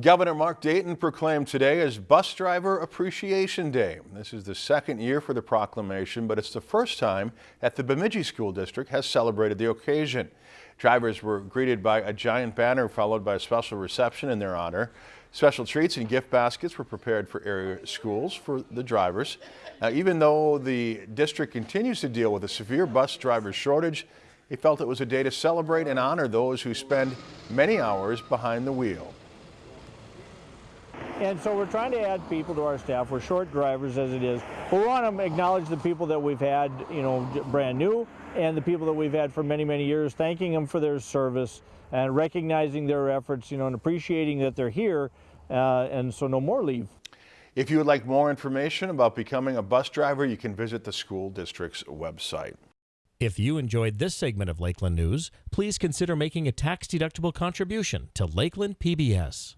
Governor Mark Dayton proclaimed today as Bus Driver Appreciation Day. This is the second year for the proclamation, but it's the first time that the Bemidji School District has celebrated the occasion. Drivers were greeted by a giant banner followed by a special reception in their honor. Special treats and gift baskets were prepared for area schools for the drivers. Now, even though the district continues to deal with a severe bus driver shortage, he felt it was a day to celebrate and honor those who spend many hours behind the wheel. And so we're trying to add people to our staff. We're short drivers as it is. But we want to acknowledge the people that we've had, you know, brand new and the people that we've had for many, many years, thanking them for their service and recognizing their efforts, you know, and appreciating that they're here. Uh, and so no more leave. If you would like more information about becoming a bus driver, you can visit the school district's website. If you enjoyed this segment of Lakeland News, please consider making a tax-deductible contribution to Lakeland PBS.